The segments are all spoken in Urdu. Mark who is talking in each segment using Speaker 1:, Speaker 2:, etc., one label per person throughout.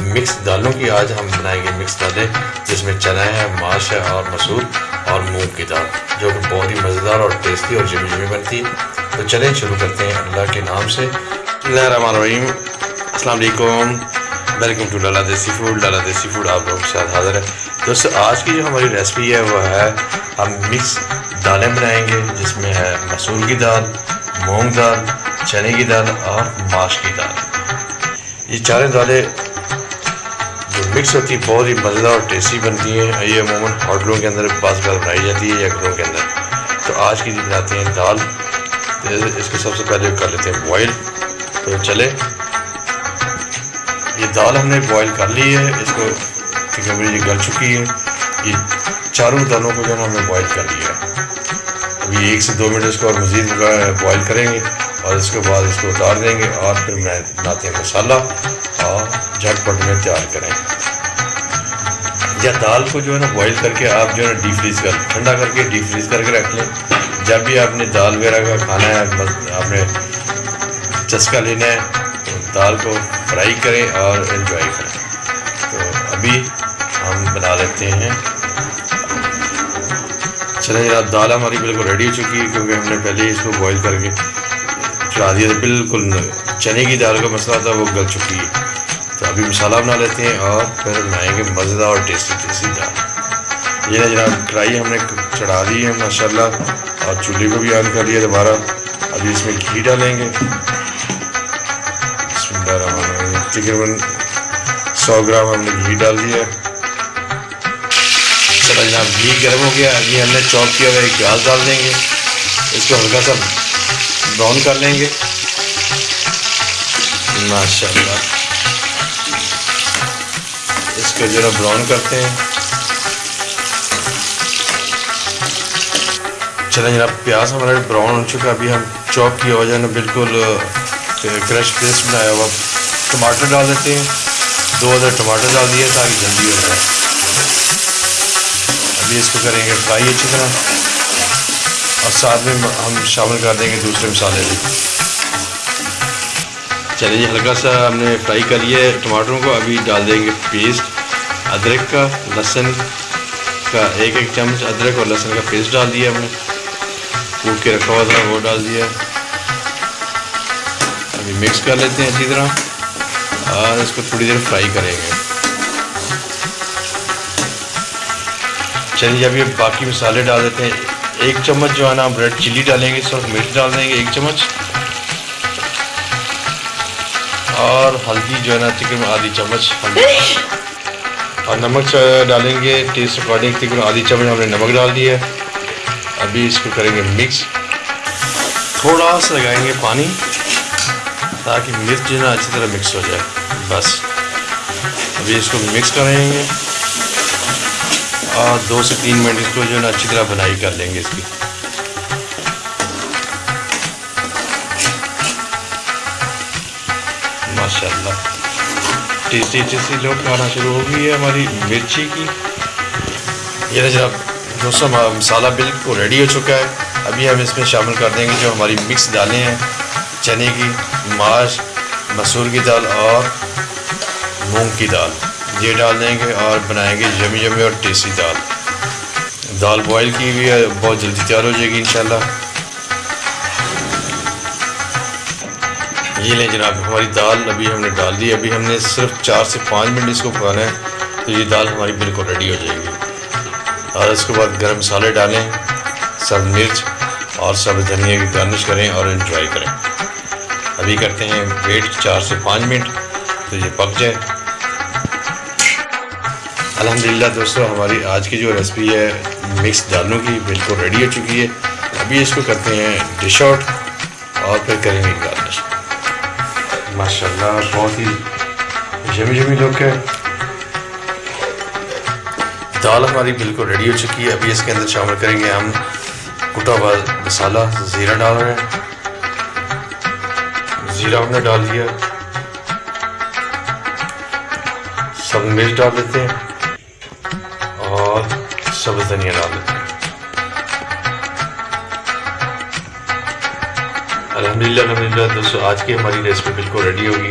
Speaker 1: مکس دالوں کی آج ہم بنائیں گے مکس دالیں، جس میں چنا ہے ماش ہے اور مسور اور مونگ کی دال، جو کہ بہت ہی مزیدار اور ٹیسٹی اور جمی جمی بنتی۔ ہے تو چلیں شروع کرتے ہیں اللہ کے نام سے۔ اللہ الرحمن الرحیم۔ السلام علیکم۔ ویلکم ٹو لالا دیسی فوڈ۔ لالا دیسی فوڈ آپ لوگوں کے ساتھ حاضر ہے۔ دوستو، آج کی جو ہماری ریسپی ہے، وہ ہے ہم مکس دالیں بنائیں گے، جس میں ہے مسور کی دال، مونگ دال، چنے کی دال اور ماش کی دال۔ یہ چاریں دالیں جو مکس ہوتی ہے بہت ہی مزیدار اور ٹیسٹی بنتی ہیں۔ یہ عموماً ہوٹلوں کے اندر بعض بار بنائی جاتی ہے یا گھروں کے اندر۔ تو آج کی جو بناتے ہیں دال۔ اس کو سب سے پہلے کر لیتے ہیں بوائل۔ تو چلے یہ دال ہم نے بوائل کر لی ہے۔ اس کو تقریباً یہ گل چکی ہے۔ یہ چاروں دالوں کو جو ہے ہم نے بوائل کر لیا۔ ہے ابھی ایک سے دو منٹ اس کو اور مزید بوائل کریں گے۔ اور اس کے بعد اس کو اتار دیں گے اور پھر بناتے ہیں مسالہ اور جھٹ پٹ میں تیار کریں یا دال کو جو ہے نا بوائل کر کے آپ جو ہے نا ڈی فریز کر ٹھنڈا کر کے ڈی فریز کر کے رکھ لیں۔ جب بھی آپ نے دال وغیرہ کا کھانا ہے آپ نے چسکا لینا ہے دال کو فرائی کریں اور انجوائے کریں۔ تو ابھی ہم بنا لیتے ہیں۔ چلیں جناب، دال ہماری بالکل ریڈی ہو چکی ہے کیونکہ ہم نے پہلے ہی اس کو بوائل کر کے چڑھا دیا تھا بالکل چنے کی دال کا مسئلہ تھا، وہ گل چکی ہے۔ تو ابھی مسالہ بنا لیتے ہیں اور پھر بنائیں گے مزیدار اور ٹیسٹی ٹیسٹی دال۔ یہ نا جناب کڑھائی ہم نے چڑھا دی ہے ماشاء اللہ اور چولہے کو بھی آن کر لیا دوبارہ۔ ابھی اس میں گھی ڈالیں گے۔ تقریباً سو گرام ہم نے گھی ڈال دیا چلو جناب، گھی گرم ہو گیا۔ ابھی ہم نے چاپ کیا ہوا ایک پیاز ڈال دیں گے۔ اس کو ہلکا سا براؤن کر لیں گے ماشاء اللہ اس کو جو ہے براؤن کرتے ہیں چلیں جناب پیاز ہمارا براؤن ہو چکا ابھی ہم چاپ کیا ہوا جو ہے نا بالکل کریش پیسٹ بنایا ہوا ٹماٹر ڈال دیتے ہیں دو ہزار ٹماٹر ڈال دیے تاکہ جلدی ہو جائے ابھی اس کو کریں گے فرائی اچھی طرح اور ساتھ میں ہم شامل کر دیں گے دوسرے مسالے بھی۔ چلیے جی ہلکا سا ہم نے فرائی کر لیا ہے ٹماٹروں کو۔ ابھی ڈال دیں گے پیسٹ ادرک کا لہسن کا ایک ایک چمچ ادرک اور لہسن کا پیسٹ ڈال دیا ہم نے۔ کوٹ کے رکھا ہوا تھا، وہ ڈال دیا۔ ابھی مکس کر لیتے ہیں اچھی طرح۔ اور اس کو تھوڑی دیر فرائی کریں گے۔ چلیے جی، ابھی باقی مسالے ڈال دیتے ہیں۔ ایک چمچ جو ہے نا ہم ریڈ چلی ڈالیں گے سرف مرچ ڈال دیں گے، ایک چمچ۔ اور ہلدی جو ہے نا تقریباً آدھی چمچ ہلدی اور نمک ڈالیں گے، ٹیسٹ اکارڈنگ تقریباً آدھی چمچ ہم نے نمک ڈال دیا ہے۔ ابھی اس کو کریں گے مکس۔ تھوڑا سا لگائیں گے پانی تاکہ مرچ جو ہے نا اچھی طرح مکس ہو جائے۔ بس۔ ابھی اس کو مکس کریں گے۔ اور دو سے تین منٹ اس کو جو ہے نا اچھی طرح بنائی کر لیں گے اس کی۔ ماشاء اللہ ٹیسٹی ٹیسٹی لوگ کھانا شروع ہو گئی ہے ہماری مرچی کی۔ یہ جناب دوستوں مسالہ بالکل ریڈی ہو چکا ہے۔ ابھی ہم اس میں شامل کر دیں گے جو ہماری مکس دالیں ہیں۔ چنے کی ماش، مسور کی دال اور مونگ کی دال۔ یہ ڈال دیں گے اور بنائیں گے جمی جمی اور ٹیسٹی دال۔ دال بوائل کی ہوئی ہے، بہت جلدی تیار ہو جائے گی انشاءاللہ۔ یہ لیں جناب، ہماری دال ابھی ہم نے ڈال دی، ابھی ہم نے صرف چار سے پانچ منٹ اس کو پکانا ہے، تو یہ دال ہماری بالکل ریڈی ہو جائے گی۔ اور اس کے بعد گرم مسالے ڈالیں، سب مرچ اور سب دھنیا کی گارنش کریں اور انجوائے کریں۔ ابھی کرتے ہیں ویٹ چار سے پانچ منٹ، تو یہ پک جائے۔ الحمدللہ دوستو، ہماری آج کی جو ریسپی ہے مکس دالوں کی بالکل ریڈی ہو چکی ہے۔ ابھی اس کو کرتے ہیں ڈش آؤٹ اور پھر کریں گے گارنش۔ ماشاء اللہ بہت ہی جمی جمی لوگ ہے دال ہماری بالکل ریڈی ہو چکی ہے۔ ابھی اس کے اندر شامل کریں گے ہم کٹا ہوا مسالہ، زیرہ ڈال رہے ہیں۔ زیرہ ہم نے ڈال دیا۔ سب مرچ ڈال دیتے ہیں۔ سبز دھنیا ڈال دیتے الحمدللہ الحمدللہ دوستو، آج کی ہماری ریسپی بالکل ریڈی ہوگی۔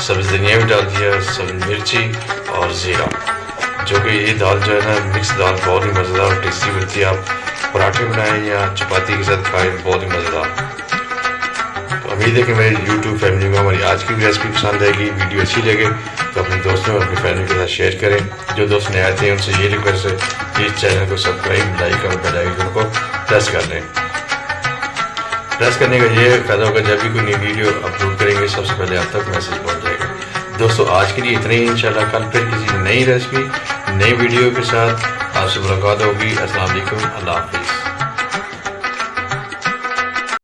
Speaker 1: سبز دھنیا بھی ڈال دیا، سبز مرچی اور زیرہ۔ جو کہ یہ دال جو ہے نا مکس دال بہت ہی مزیدار اور ٹیسٹی بنتی ہے۔ آپ پراٹھے بنائیں یا چپاتی کے ساتھ کھائیں، بہت ہی مزیدار۔ دار امید ہے کہ میری یوٹیوب فیملی کو ہماری آج کی بھی ریسپی پسند آئے گی ویڈیو اچھی لگے، تو اپنے دوستوں اور اپنی فیملی کے ساتھ شیئر کریں۔ جو دوست نئے آتے ہیں، ان سے یہ ریکویسٹ ہے کہ اس چینل کو سبسکرائب لائک اور بیل آئیکن کو پریس کر لیں۔ پریس کرنے کا یہ فائدہ ہوگا، جب بھی کوئی نئی ویڈیو اپلوڈ کریں گے، سب سے پہلے آپ تک میسج پہنچ جائے گا۔ دوستو، آج کے لیے اتنے ہی، انشاءاللہ کل پھر کسی نئی ریسپی نئی ویڈیو کے ساتھ آپ سے ملاقات ہوگی۔ السلام علیکم، اللہ حافظ۔